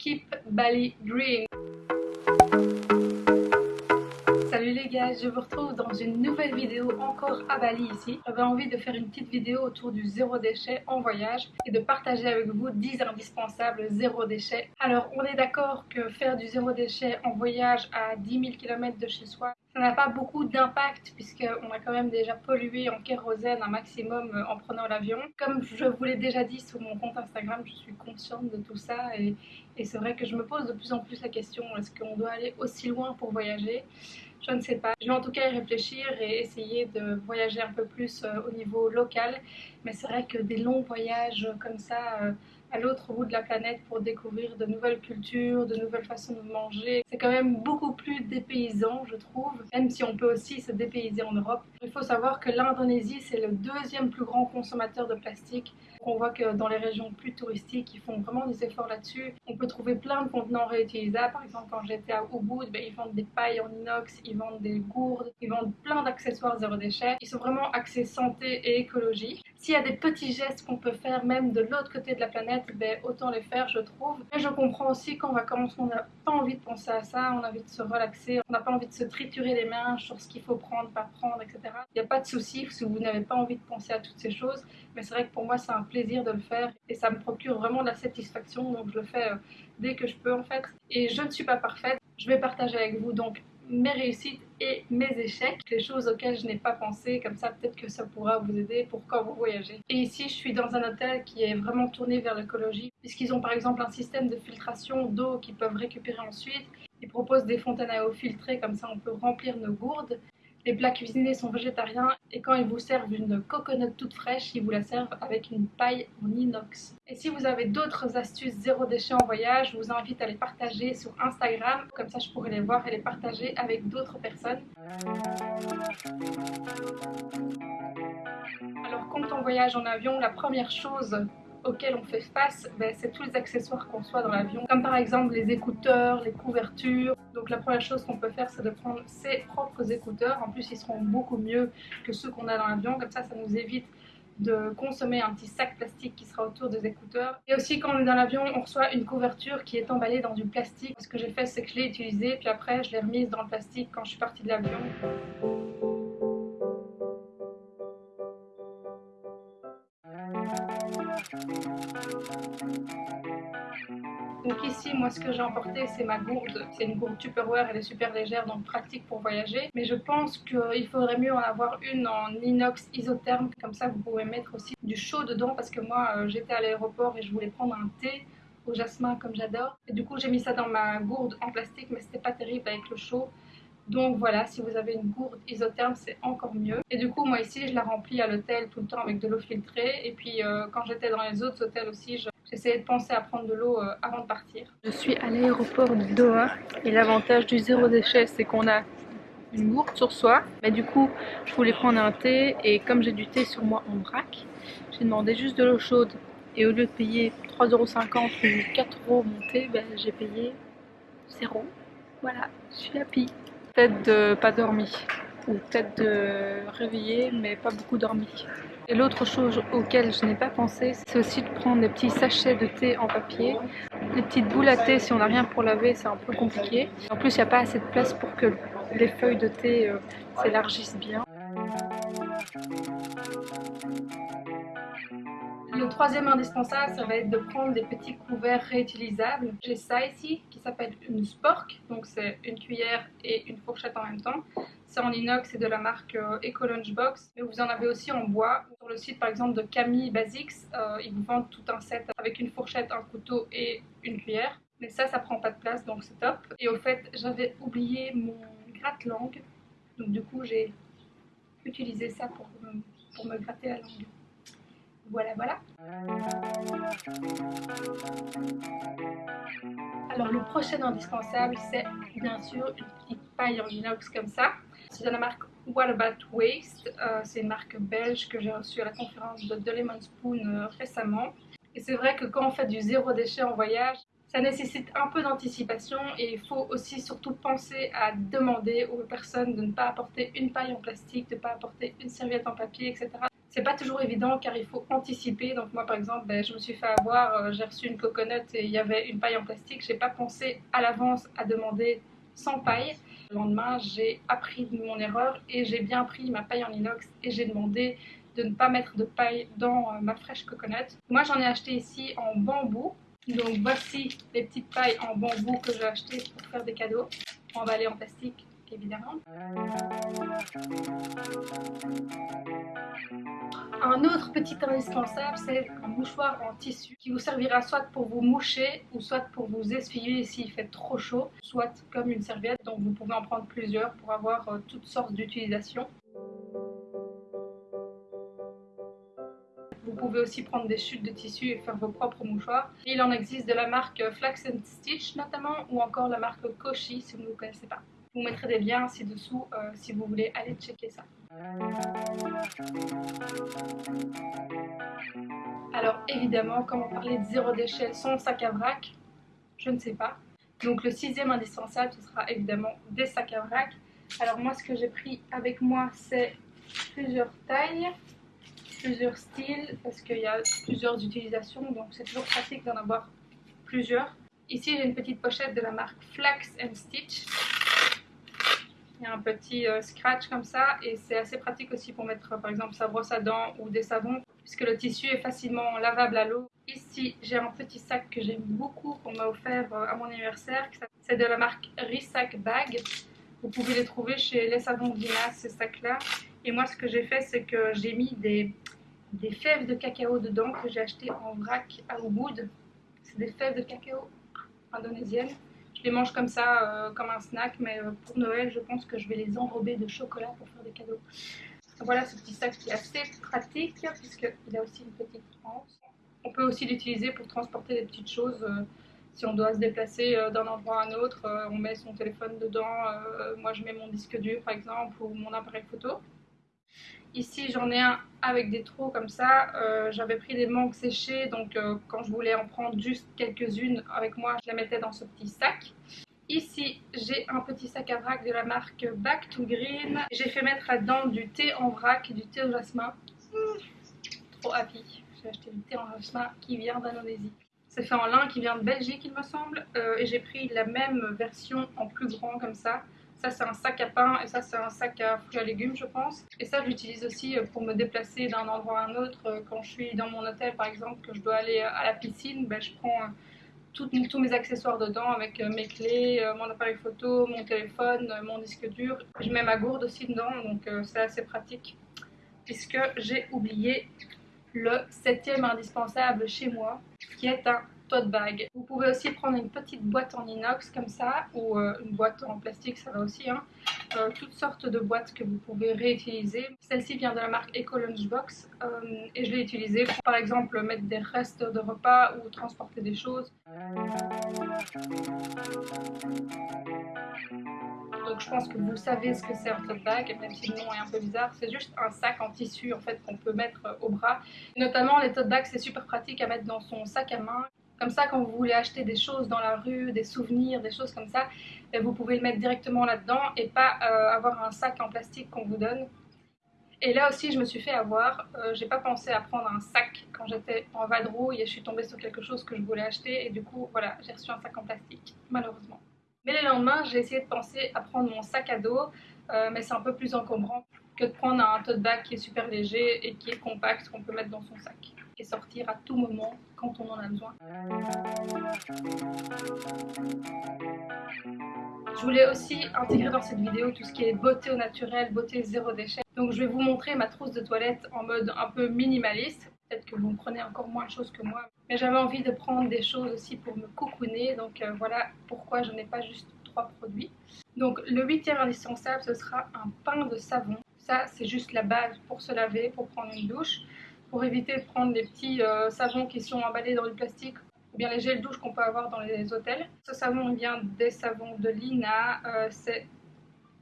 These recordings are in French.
Keep Bali Green. Salut les gars, je vous retrouve dans une nouvelle vidéo encore à Bali ici. J'avais envie de faire une petite vidéo autour du zéro déchet en voyage et de partager avec vous 10 indispensables zéro déchet. Alors on est d'accord que faire du zéro déchet en voyage à 10 000 km de chez soi, ça n'a pas beaucoup d'impact puisqu'on a quand même déjà pollué en kérosène un maximum en prenant l'avion. Comme je vous l'ai déjà dit sur mon compte Instagram, je suis consciente de tout ça et, et c'est vrai que je me pose de plus en plus la question est-ce qu'on doit aller aussi loin pour voyager? Je ne sais pas. Je vais en tout cas y réfléchir et essayer de voyager un peu plus euh, au niveau local. Mais c'est vrai que des longs voyages comme ça euh, à l'autre bout de la planète pour découvrir de nouvelles cultures, de nouvelles façons de manger. C'est quand même beaucoup plus dépaysant, je trouve, même si on peut aussi se dépayser en Europe. Il faut savoir que l'Indonésie, c'est le deuxième plus grand consommateur de plastique. On voit que dans les régions plus touristiques, ils font vraiment des efforts là-dessus. On peut trouver plein de contenants réutilisables. Par exemple, quand j'étais à Ubud, ben, ils vendent des pailles en inox, ils vendent des gourdes, ils vendent plein d'accessoires zéro déchet. Ils sont vraiment axés santé et écologie. S'il y a des petits gestes qu'on peut faire même de l'autre côté de la planète, ben, autant les faire, je trouve. Mais je comprends aussi qu'en vacances, on n'a pas envie de penser à ça, on a envie de se relaxer, on n'a pas envie de se triturer les mains sur ce qu'il faut prendre, pas prendre, etc. Il n'y a pas de souci si vous n'avez pas envie de penser à toutes ces choses. Mais c'est vrai que pour moi, c'est un plaisir de le faire et ça me procure vraiment de la satisfaction. Donc, je le fais euh, dès que je peux en fait. Et je ne suis pas parfaite. Je vais partager avec vous donc mes réussites et mes échecs, les choses auxquelles je n'ai pas pensé, comme ça peut-être que ça pourra vous aider pour quand vous voyagez. Et ici, je suis dans un hôtel qui est vraiment tourné vers l'écologie, puisqu'ils ont par exemple un système de filtration d'eau qu'ils peuvent récupérer ensuite. Ils proposent des fontaines à eau filtrées, comme ça on peut remplir nos gourdes. Les plats cuisinés sont végétariens et quand ils vous servent une coconut toute fraîche, ils vous la servent avec une paille en inox. Et si vous avez d'autres astuces zéro déchet en voyage, je vous invite à les partager sur Instagram. Comme ça, je pourrai les voir et les partager avec d'autres personnes. Alors, quand on voyage en avion, la première chose auxquels on fait face, ben, c'est tous les accessoires qu'on soit dans l'avion, comme par exemple les écouteurs, les couvertures. Donc la première chose qu'on peut faire, c'est de prendre ses propres écouteurs. En plus, ils seront beaucoup mieux que ceux qu'on a dans l'avion. Comme ça, ça nous évite de consommer un petit sac plastique qui sera autour des écouteurs. Et aussi quand on est dans l'avion, on reçoit une couverture qui est emballée dans du plastique. Ce que j'ai fait, c'est que je l'ai utilisée, puis après je l'ai remise dans le plastique quand je suis partie de l'avion. Donc ici, moi, ce que j'ai emporté, c'est ma gourde. C'est une gourde Tupperware, elle est super légère, donc pratique pour voyager. Mais je pense qu'il faudrait mieux en avoir une en inox isotherme. Comme ça, vous pouvez mettre aussi du chaud dedans, parce que moi, euh, j'étais à l'aéroport et je voulais prendre un thé au jasmin comme j'adore. Et du coup, j'ai mis ça dans ma gourde en plastique, mais c'était pas terrible avec le chaud. Donc voilà, si vous avez une gourde isotherme, c'est encore mieux. Et du coup, moi ici, je la remplis à l'hôtel tout le temps avec de l'eau filtrée. Et puis, euh, quand j'étais dans les autres hôtels aussi, j'essayais de penser à prendre de l'eau euh, avant de partir. Je suis à l'aéroport de Doha. Et l'avantage du zéro déchet, c'est qu'on a une gourde sur soi. Mais du coup, je voulais prendre un thé. Et comme j'ai du thé sur moi en vrac, j'ai demandé juste de l'eau chaude. Et au lieu de payer 3,50€ ou 4€ mon thé, ben, j'ai payé 0. Voilà, je suis happy. Peut-être de pas dormi, ou peut-être de réveiller mais pas beaucoup dormi. Et l'autre chose auquel je n'ai pas pensé, c'est aussi de prendre des petits sachets de thé en papier. Les petites boules à thé, si on n'a rien pour laver, c'est un peu compliqué. En plus, il n'y a pas assez de place pour que les feuilles de thé euh, s'élargissent bien. Le troisième indispensable, ça va être de prendre des petits couverts réutilisables. J'ai ça ici qui s'appelle une spork, donc c'est une cuillère et une fourchette en même temps. C'est en inox et de la marque euh, Eco Lunchbox. Mais vous en avez aussi en bois. Sur le site par exemple de Camille Basics, euh, ils vous vendent tout un set avec une fourchette, un couteau et une cuillère. Mais ça, ça prend pas de place, donc c'est top. Et au fait, j'avais oublié mon gratte-langue. Donc du coup, j'ai utilisé ça pour pour me gratter la langue. Voilà, voilà. Alors le prochain indispensable, c'est bien sûr une petite paille en inox comme ça. C'est de la marque What About Waste. Euh, c'est une marque belge que j'ai reçue à la conférence de, The Lemon Spoon euh, récemment. Et c'est vrai que quand on fait du zéro déchet en voyage, ça nécessite un peu d'anticipation et il faut aussi surtout penser à demander aux personnes de ne pas apporter une paille en plastique, de ne pas apporter une serviette en papier, etc. C'est pas toujours évident car il faut anticiper. Donc moi par exemple, ben, je me suis fait avoir, euh, j'ai reçu une coconut et il y avait une paille en plastique. J'ai pas pensé à l'avance à demander sans paille. Le lendemain, j'ai appris de mon erreur et j'ai bien pris ma paille en inox et j'ai demandé de ne pas mettre de paille dans euh, ma fraîche coconut. Moi j'en ai acheté ici en bambou. Donc voici les petites pailles en bambou que j'ai achetées pour faire des cadeaux, emballées en plastique évidemment. Un autre petit indispensable, c'est un mouchoir en tissu qui vous servira soit pour vous moucher ou soit pour vous essuyer s'il fait trop chaud, soit comme une serviette, donc vous pouvez en prendre plusieurs pour avoir euh, toutes sortes d'utilisations. Vous pouvez aussi prendre des chutes de tissu et faire vos propres mouchoirs. Il en existe de la marque Flax Stitch notamment ou encore la marque Koshi si vous ne connaissez pas. Vous mettrai des liens ci-dessous euh, si vous voulez aller checker ça. Alors évidemment, comme on parlait de zéro déchet sans sac à vrac, je ne sais pas. Donc le sixième indispensable, ce sera évidemment des sacs à vrac. Alors moi, ce que j'ai pris avec moi, c'est plusieurs tailles, plusieurs styles, parce qu'il y a plusieurs utilisations, donc c'est toujours pratique d'en avoir plusieurs. Ici, j'ai une petite pochette de la marque Flax and Stitch. Il y a un petit euh, scratch comme ça et c'est assez pratique aussi pour mettre par exemple sa brosse à dents ou des savons puisque le tissu est facilement lavable à l'eau. Ici j'ai un petit sac que j'aime beaucoup qu'on m'a offert euh, à mon anniversaire. C'est de la marque Risac Bag. Vous pouvez les trouver chez les savons Dina ces sacs là. Et moi ce que j'ai fait c'est que j'ai mis des, des fèves de cacao dedans que j'ai acheté en vrac à Ubud. C'est des fèves de cacao indonésiennes. Je les mange comme ça, euh, comme un snack, mais euh, pour Noël, je pense que je vais les enrober de chocolat pour faire des cadeaux. Voilà ce petit sac qui est assez pratique, puisqu'il a aussi une petite tranche. On peut aussi l'utiliser pour transporter des petites choses. Euh, si on doit se déplacer d'un endroit à un autre, on met son téléphone dedans. moi, je mets mon disque dur, par exemple, ou mon appareil photo. Ici, j'en ai un avec des trous comme ça. Euh, j'avais pris des mangues séchées, donc euh, quand je voulais en prendre juste quelques-unes avec moi, je les mettais dans ce petit sac. Ici, j'ai un petit sac à vrac de la marque Back to Green. J'ai fait mettre là-dedans du thé en vrac, du thé au jasmin. trop happy. J'ai acheté du thé en jasmin qui vient d'Indonésie. C'est fait en lin qui vient de Belgique, il me semble. Euh, et j'ai pris la même version en plus grand comme ça. Ça, c'est un sac à pain et ça, c'est un sac à fruits et légumes, je pense. Et ça, j'utilise aussi euh, pour me déplacer d'un endroit à un autre. Euh, quand je suis dans mon hôtel, par exemple, que je dois aller à la piscine, ben, je prends euh, tous mes accessoires dedans avec mes clés, mon appareil photo, mon téléphone, mon disque dur. Je mets ma gourde aussi dedans, donc c'est assez pratique puisque j'ai oublié le septième indispensable chez moi qui est un bag. Vous pouvez aussi prendre une petite boîte en inox comme ça ou euh, une boîte en plastique, ça va aussi. Hein. Euh, toutes sortes de boîtes que vous pouvez réutiliser. Celle-ci vient de la marque Eco Lunchbox euh, et je l'ai utilisée pour par exemple mettre des restes de repas ou transporter des choses. Donc je pense que vous savez ce que c'est un tote bag, même si le nom est un peu bizarre. C'est juste un sac en tissu en fait qu'on peut mettre au bras. Notamment les tote bags, c'est super pratique à mettre dans son sac à main. Comme ça, quand vous voulez acheter des choses dans la rue, des souvenirs, des choses comme ça, ben, vous pouvez le mettre directement là-dedans et pas euh, avoir un sac en plastique qu'on vous donne. Et là aussi, je me suis fait avoir. Euh, j'ai pas pensé à prendre un sac quand j'étais en vadrouille et je suis tombée sur quelque chose que je voulais acheter et du coup, voilà, j'ai reçu un sac en plastique, malheureusement. Mais le lendemain, j'ai essayé de penser à prendre mon sac à dos, euh, mais c'est un peu plus encombrant que de prendre un tote bag qui est super léger et qui est compact qu'on peut mettre dans son sac et sortir à tout moment quand on en a besoin. Je voulais aussi intégrer dans cette vidéo tout ce qui est beauté au naturel, beauté zéro déchet. Donc je vais vous montrer ma trousse de toilette en mode un peu minimaliste. Peut-être que vous prenez encore moins de choses que moi. Mais j'avais envie de prendre des choses aussi pour me cocooner. Donc euh, voilà pourquoi je n'ai pas juste trois produits. Donc le huitième indispensable, ce sera un pain de savon. Ça, c'est juste la base pour se laver, pour prendre une douche pour éviter de prendre des petits euh, savons qui sont emballés dans du plastique ou bien les gels douche qu'on peut avoir dans les hôtels. Ce savon vient des savons de Lina, euh, c'est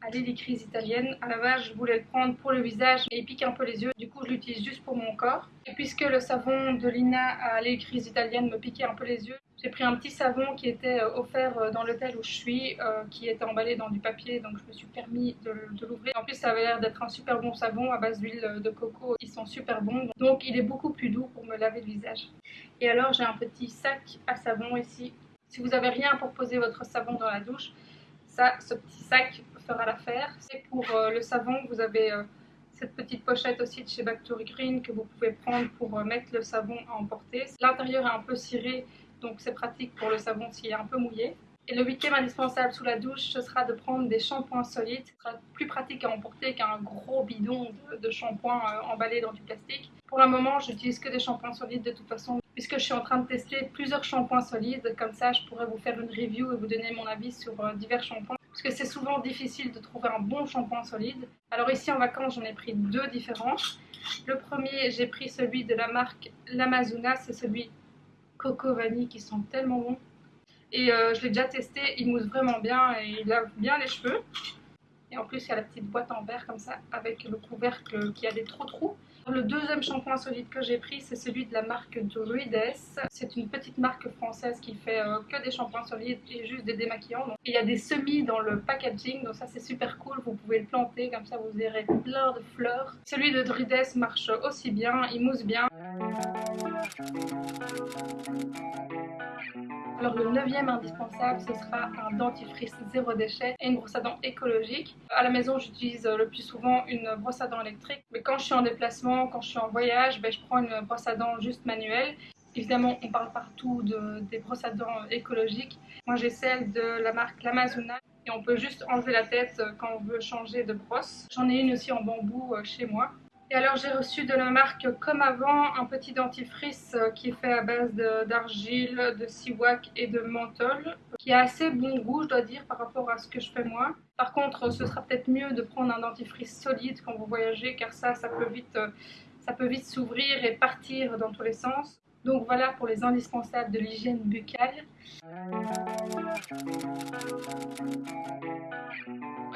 à l'hélicrise italienne. À la base, je voulais le prendre pour le visage et il pique un peu les yeux. Je l'utilise juste pour mon corps. Et puisque le savon de Lina à l'hélicrise italienne me piquait un peu les yeux, j'ai pris un petit savon qui était euh, offert euh, dans l'hôtel où je suis, euh, qui était emballé dans du papier, donc je me suis permis de, l'ouvrir. En plus, ça avait l'air d'être un super bon savon à base d'huile de coco. Ils sont super bons, donc il est beaucoup plus doux pour me laver le visage. Et alors, j'ai un petit sac à savon ici. Si vous n'avez rien pour poser votre savon dans la douche, ça, ce petit sac fera l'affaire. C'est pour le savon, vous avez cette petite pochette aussi de chez Bactory Green que vous pouvez prendre pour mettre le savon à emporter. L'intérieur est un peu ciré, donc c'est pratique pour le savon s'il est un peu mouillé. Et le huitième indispensable sous la douche, ce sera de prendre des shampoings solides. Ce sera plus pratique à emporter qu'un gros bidon de, shampoing euh, emballé dans du plastique. Pour le moment, j'utilise que des shampoings solides de toute façon, puisque je suis en train de tester plusieurs shampoings solides. Comme ça, je pourrais vous faire une review et vous donner mon avis sur euh, divers shampoings. Parce que c'est souvent difficile de trouver un bon shampoing solide. Alors ici en vacances, j'en ai pris deux différents. Le premier, j'ai pris celui de la marque L'Amazona, c'est celui coco vanille qui sont tellement bons. Et euh, je l'ai déjà testé, il mousse vraiment bien et il lave bien les cheveux. Et en plus, il y a la petite boîte en verre comme ça avec le couvercle qui a des trous trous. Le deuxième shampoing solide que j'ai pris, c'est celui de la marque Druides. C'est une petite marque française qui fait euh, que des shampoings solides et juste des démaquillants. Il y a des semis dans le packaging, donc ça c'est super cool. Vous pouvez le planter, comme ça vous verrez plein de fleurs. Celui de Druides marche aussi bien, il mousse bien. Le neuvième indispensable, ce sera un dentifrice zéro déchet et une brosse à dents écologique. À la maison, j'utilise le plus souvent une brosse à dents électrique, mais quand je suis en déplacement, quand je suis en voyage, ben, je prends une brosse à dents juste manuelle. Évidemment, on parle partout de, des brosses à dents écologiques. Moi, j'ai celle de la marque L'Amazona et on peut juste enlever la tête quand on veut changer de brosse. J'en ai une aussi en bambou euh, chez moi. Et alors j'ai reçu de la marque comme avant un petit dentifrice euh, qui est fait à base d'argile, de, siwak et de menthol qui a assez bon goût je dois dire par rapport à ce que je fais moi. Par contre ce sera peut-être mieux de prendre un dentifrice solide quand vous voyagez car ça ça peut vite euh, ça peut vite s'ouvrir et partir dans tous les sens. Donc voilà pour les indispensables de l'hygiène buccale.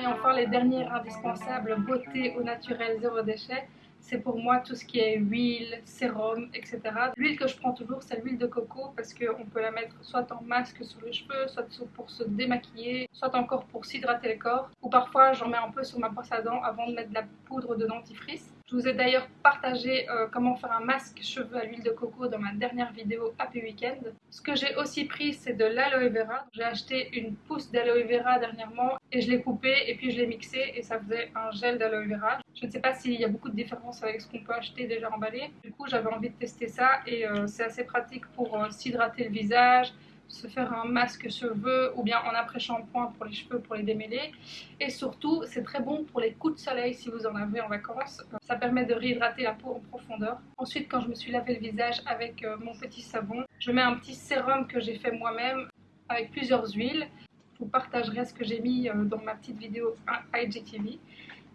Et enfin les derniers indispensables beauté au naturel zéro déchet c'est pour moi tout ce qui est huile, sérum, etc. L'huile que je prends toujours, c'est l'huile de coco parce qu'on peut la mettre soit en masque sur les cheveux, soit pour se démaquiller, soit encore pour s'hydrater le corps. Ou parfois, j'en mets un peu sur ma brosse à dents avant de mettre de la poudre de dentifrice. Je vous ai d'ailleurs partagé euh, comment faire un masque cheveux à l'huile de coco dans ma dernière vidéo Happy Weekend. Ce que j'ai aussi pris, c'est de l'aloe vera. J'ai acheté une pousse d'aloe vera dernièrement et je l'ai coupé et puis je l'ai mixé et ça faisait un gel d'aloe vera. Je ne sais pas s'il y a beaucoup de différence avec ce qu'on peut acheter déjà emballé. Du coup, j'avais envie de tester ça et euh, c'est assez pratique pour euh, s'hydrater le visage, se faire un masque cheveux ou bien en après-shampoing pour les cheveux pour les démêler. Et surtout, c'est très bon pour les coups de soleil si vous en avez en vacances. Ça permet de réhydrater la peau en profondeur. Ensuite, quand je me suis lavé le visage avec euh, mon petit savon, je mets un petit sérum que j'ai fait moi-même avec plusieurs huiles. Je vous partagerai ce que j'ai mis dans ma petite vidéo IGTV.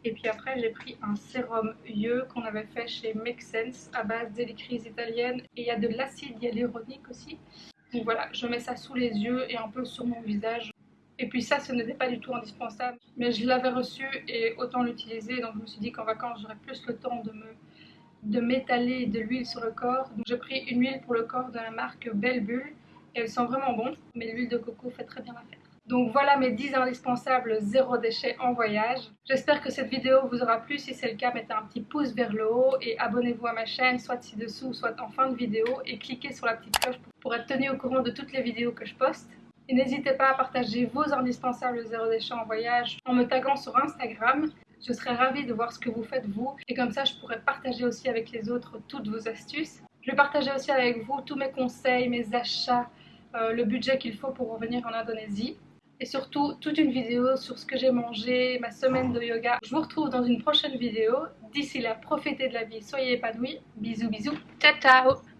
Et puis après, j'ai pris un sérum Yeux qu'on avait fait chez Make Sense à base d'électrice italienne. Et il y a de l'acide hyaluronique aussi. Donc voilà, je mets ça sous les yeux et un peu sur mon visage. Et puis ça, ce n'était pas du tout indispensable. Mais je l'avais reçu et autant l'utiliser. Donc je me suis dit qu'en vacances, j'aurais plus le temps de m'étaler de l'huile sur le corps. Donc j'ai pris une huile pour le corps de la marque Belle Bulle. Et elle sent vraiment bon. Mais l'huile de coco fait très bien l'affaire. Donc voilà mes 10 indispensables zéro déchet en voyage. J'espère que cette vidéo vous aura plu. Si c'est le cas, mettez un petit pouce vers le haut et abonnez-vous à ma chaîne, soit ci-dessous, soit en fin de vidéo. Et cliquez sur la petite cloche pour être tenu au courant de toutes les vidéos que je poste. Et n'hésitez pas à partager vos indispensables zéro déchet en voyage en me taguant sur Instagram. Je serais ravie de voir ce que vous faites vous et comme ça je pourrais partager aussi avec les autres toutes vos astuces. Je vais partager aussi avec vous tous mes conseils, mes achats, euh, le budget qu'il faut pour revenir en Indonésie et surtout toute une vidéo sur ce que j'ai mangé, ma semaine de yoga. Je vous retrouve dans une prochaine vidéo. D'ici là, profitez de la vie, soyez épanouis. Bisous bisous, ciao ciao